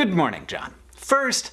Good morning, John. First,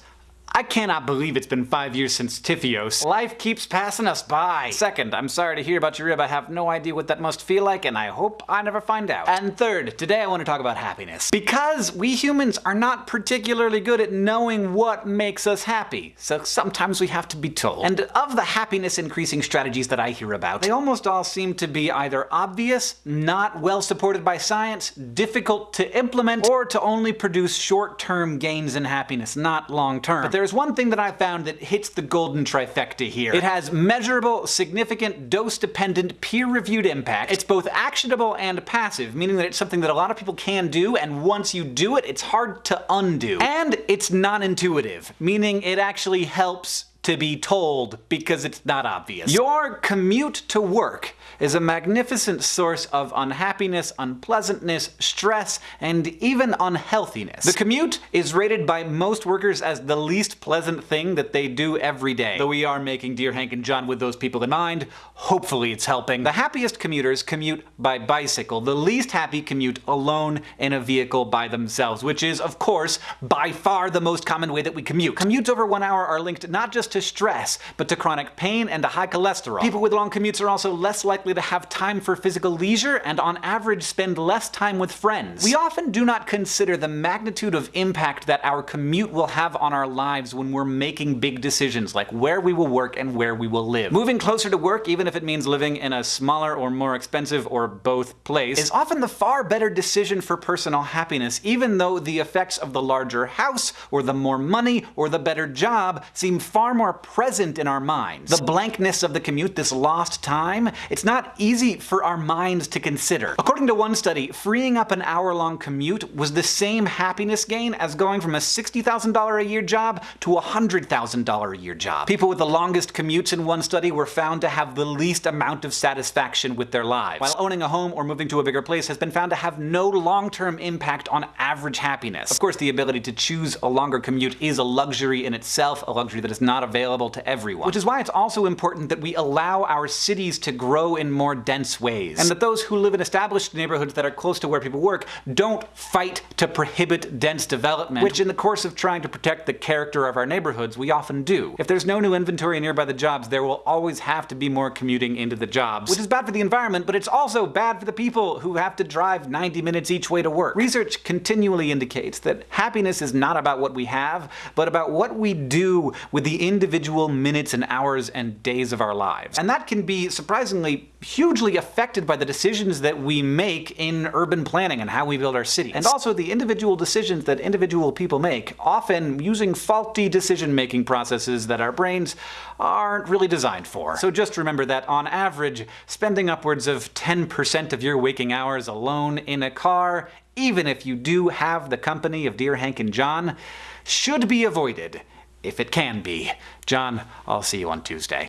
I cannot believe it's been five years since TFIOS. Life keeps passing us by. Second, I'm sorry to hear about your rib. I have no idea what that must feel like, and I hope I never find out. And third, today I want to talk about happiness. Because we humans are not particularly good at knowing what makes us happy, so sometimes we have to be told. And of the happiness increasing strategies that I hear about, they almost all seem to be either obvious, not well supported by science, difficult to implement, or to only produce short-term gains in happiness, not long-term. There's one thing that I found that hits the golden trifecta here. It has measurable, significant, dose-dependent, peer-reviewed impact. It's both actionable and passive, meaning that it's something that a lot of people can do, and once you do it, it's hard to undo. And it's non-intuitive, meaning it actually helps to be told because it's not obvious. Your commute to work is a magnificent source of unhappiness, unpleasantness, stress, and even unhealthiness. The commute is rated by most workers as the least pleasant thing that they do every day. Though we are making Dear Hank and John with those people in mind, hopefully it's helping. The happiest commuters commute by bicycle. The least happy commute alone in a vehicle by themselves, which is, of course, by far the most common way that we commute. Commutes over one hour are linked not just to stress, but to chronic pain and to high cholesterol. People with long commutes are also less likely to have time for physical leisure and on average spend less time with friends. We often do not consider the magnitude of impact that our commute will have on our lives when we're making big decisions like where we will work and where we will live. Moving closer to work, even if it means living in a smaller or more expensive or both place, is often the far better decision for personal happiness, even though the effects of the larger house, or the more money, or the better job seem far more present in our minds. The blankness of the commute, this lost time, it's not easy for our minds to consider. According to one study, freeing up an hour-long commute was the same happiness gain as going from a $60,000 a year job to a $100,000 a year job. People with the longest commutes in one study were found to have the least amount of satisfaction with their lives, while owning a home or moving to a bigger place has been found to have no long-term impact on average happiness. Of course, the ability to choose a longer commute is a luxury in itself, a luxury that is not available to everyone. Which is why it's also important that we allow our cities to grow in more dense ways, and that those who live in established neighborhoods that are close to where people work don't fight to prohibit dense development, which in the course of trying to protect the character of our neighborhoods we often do. If there's no new inventory nearby the jobs, there will always have to be more commuting into the jobs, which is bad for the environment, but it's also bad for the people who have to drive 90 minutes each way to work. Research continually indicates that happiness is not about what we have, but about what we do with the individual minutes and hours and days of our lives. And that can be surprisingly hugely affected by the decisions that we make in urban planning and how we build our cities. And also the individual decisions that individual people make, often using faulty decision-making processes that our brains aren't really designed for. So just remember that on average, spending upwards of 10% of your waking hours alone in a car, even if you do have the company of Dear Hank and John, should be avoided if it can be. John, I'll see you on Tuesday.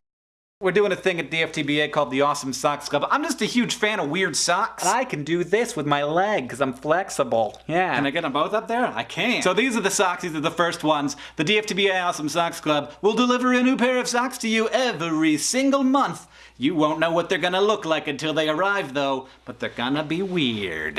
We're doing a thing at DFTBA called the Awesome Socks Club. I'm just a huge fan of weird socks. And I can do this with my leg because I'm flexible. Yeah. Can I get them both up there? I can. So these are the socks. These are the first ones. The DFTBA Awesome Socks Club will deliver a new pair of socks to you every single month. You won't know what they're gonna look like until they arrive though, but they're gonna be weird.